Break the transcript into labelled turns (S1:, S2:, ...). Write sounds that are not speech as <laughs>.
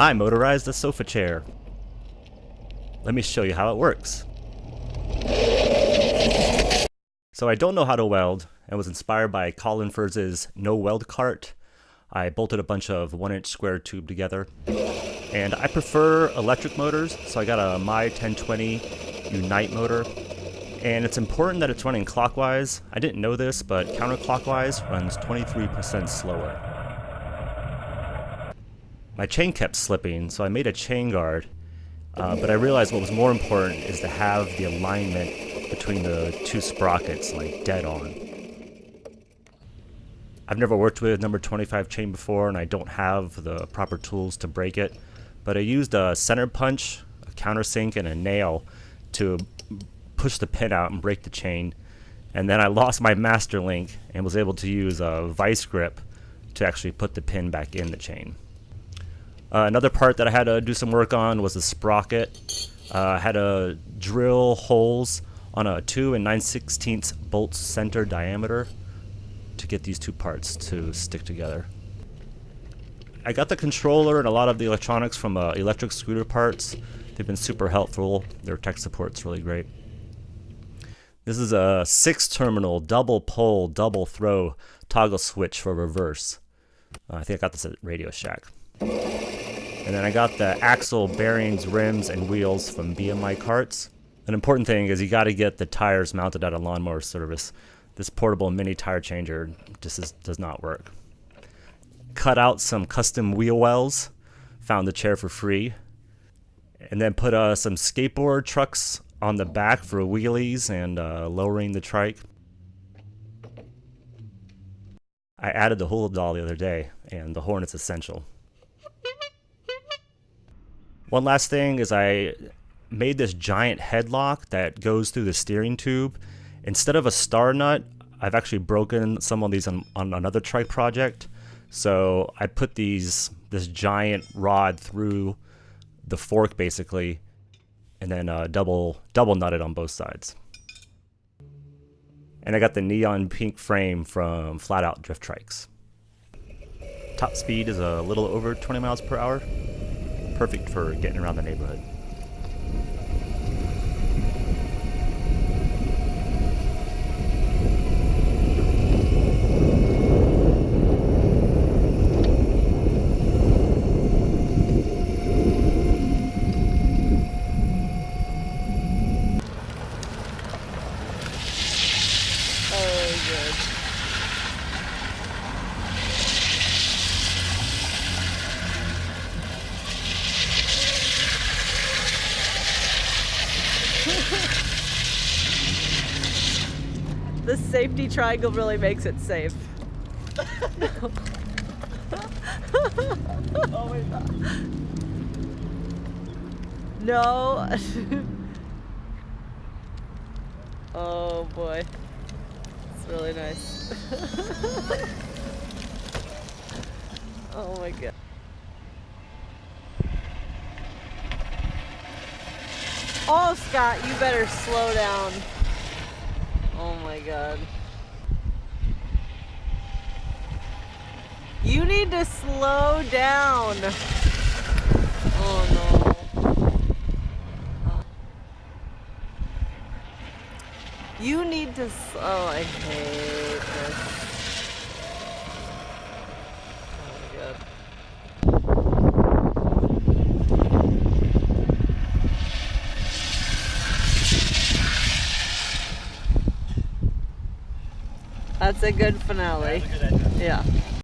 S1: I motorized a sofa chair. Let me show you how it works. So I don't know how to weld and was inspired by Colin Furze's no weld cart. I bolted a bunch of one inch square tube together. And I prefer electric motors, so I got a My 1020 Unite motor. And it's important that it's running clockwise. I didn't know this, but counterclockwise runs 23% slower. My chain kept slipping, so I made a chain guard. Uh, but I realized what was more important is to have the alignment between the two sprockets like dead on. I've never worked with number 25 chain before and I don't have the proper tools to break it, but I used a center punch, a countersink, and a nail to push the pin out and break the chain. And then I lost my master link and was able to use a vice grip to actually put the pin back in the chain. Uh, another part that I had to do some work on was the sprocket. Uh, I had to drill holes on a 2 and 9 16 bolt center diameter to get these two parts to stick together. I got the controller and a lot of the electronics from uh, Electric Scooter Parts. They've been super helpful. Their tech support's really great. This is a six terminal double pole double throw toggle switch for reverse. Uh, I think I got this at Radio Shack. And then I got the axle, bearings, rims, and wheels from BMI Karts. An important thing is you got to get the tires mounted at a lawnmower service. This portable mini tire changer just is, does not work. Cut out some custom wheel wells, found the chair for free, and then put uh, some skateboard trucks on the back for wheelies and uh, lowering the trike. I added the hula doll the other day, and the horn is essential. One last thing is I made this giant headlock that goes through the steering tube. Instead of a star nut, I've actually broken some of these on, on another trike project. So I put these this giant rod through the fork basically, and then uh, double double nutted on both sides. And I got the neon pink frame from Flat Out Drift Trikes. Top speed is a little over 20 miles per hour perfect for getting around the neighborhood.
S2: Oh, the safety triangle really makes it safe. No. <laughs> oh boy. It's really nice. <laughs> oh my god. Oh, Scott, you better slow down. Oh my god. You need to slow down. Oh no. You need to. Oh, I hate this. That's a good finale. Yeah.